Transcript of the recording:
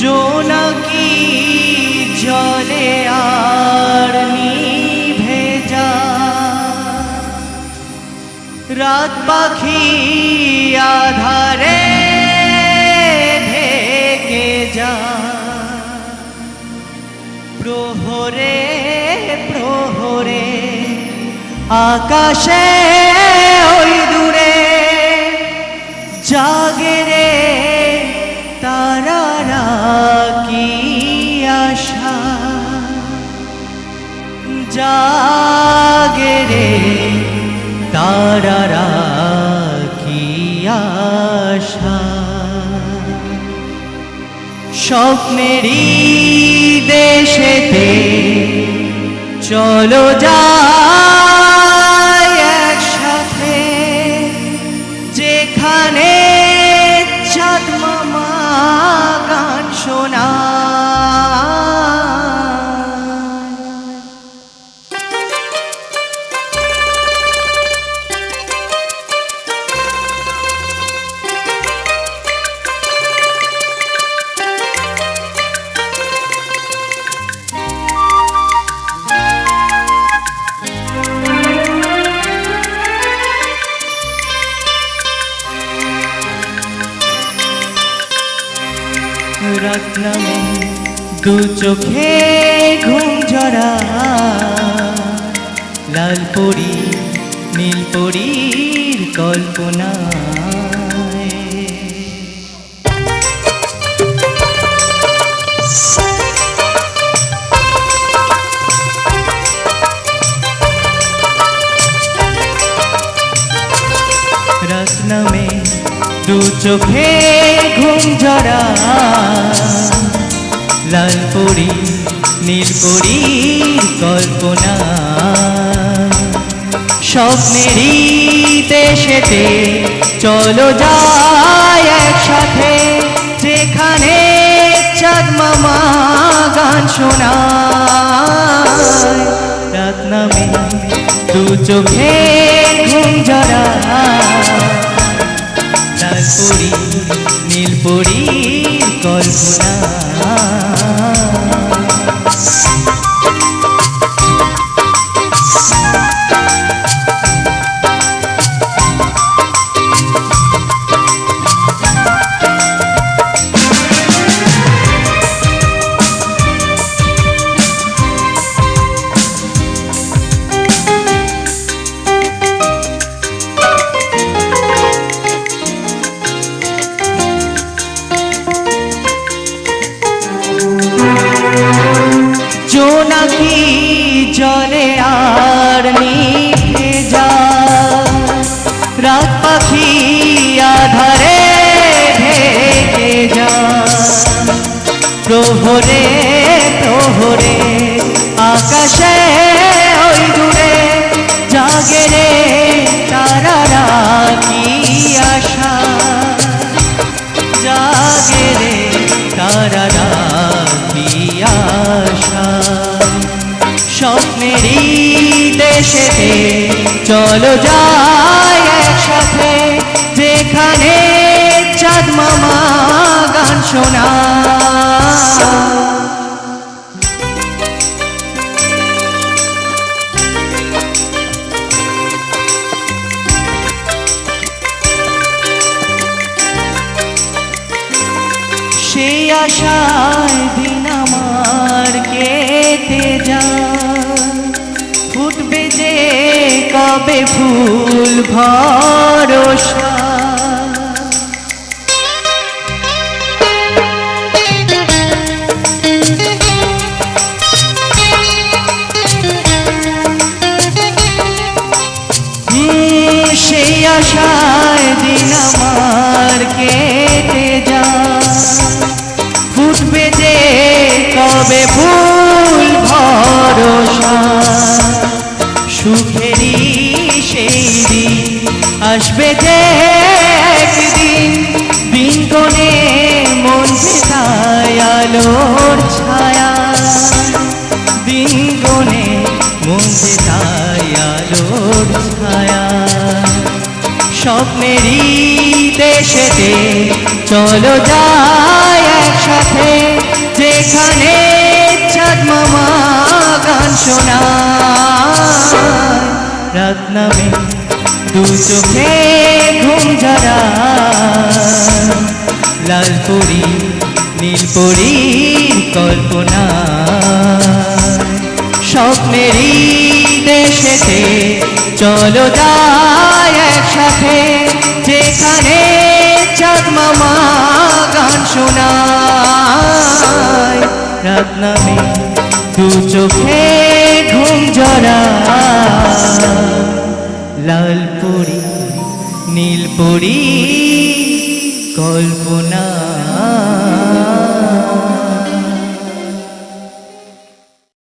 জোনাকি জলে আর যা রাত পাখি আধারে ঢেকে যা প্রহরে প্রহরে আকাশে ওই দূরে জাগে রে তারারা কি আশা জাগে রে তারারা কি আশা। স্বপ্নেরই দেশেতে চলো যাই রাত নামে দু চোখে ঘুম ঝরা লাল পরি নীল পরীর কল্পনা। দু চোখে ঘুম ঝরা। লাল পরি, নীল পরীর কল্পনা। স্বপ্নেরই দেশেতে চলো যাই একসাথে। যেখানে চাঁদ গান শোনা রাত নামে দু চোখে পাখি আধারে ঢেকে যা প্রহরে প্রহরে, আকাশে ওই দূরে জাগে রে তারারা কি আশা। জাগে রে তারারা কি আশা। স্বপ্নেরই দেশেতে চলো যাই শোনা সেই আশায় দিন আমার কেটে যা যে কবে ফুল ভরসা আশায় দিন আমার কেটে যা। যে কবে সেই দিন, আসবে যে আলোর ছায়া। দিন কোণে ছায়া। স্বপ্নেরই দেশেতে চলো যায় একসাথে। যেখানে চাঁদমামা গান শোনা রত্নমে দু চোখে ঘুম যারা লাল পরি কল্পনা। স্বপ্নেরই দেশেতে চলো যায় একসাথে। যেখানে চাঁদ মামা গান শোনায়। রাত নামে দু চোখে ঘুম জরা লাল পরি নীল পরি কল্পনা।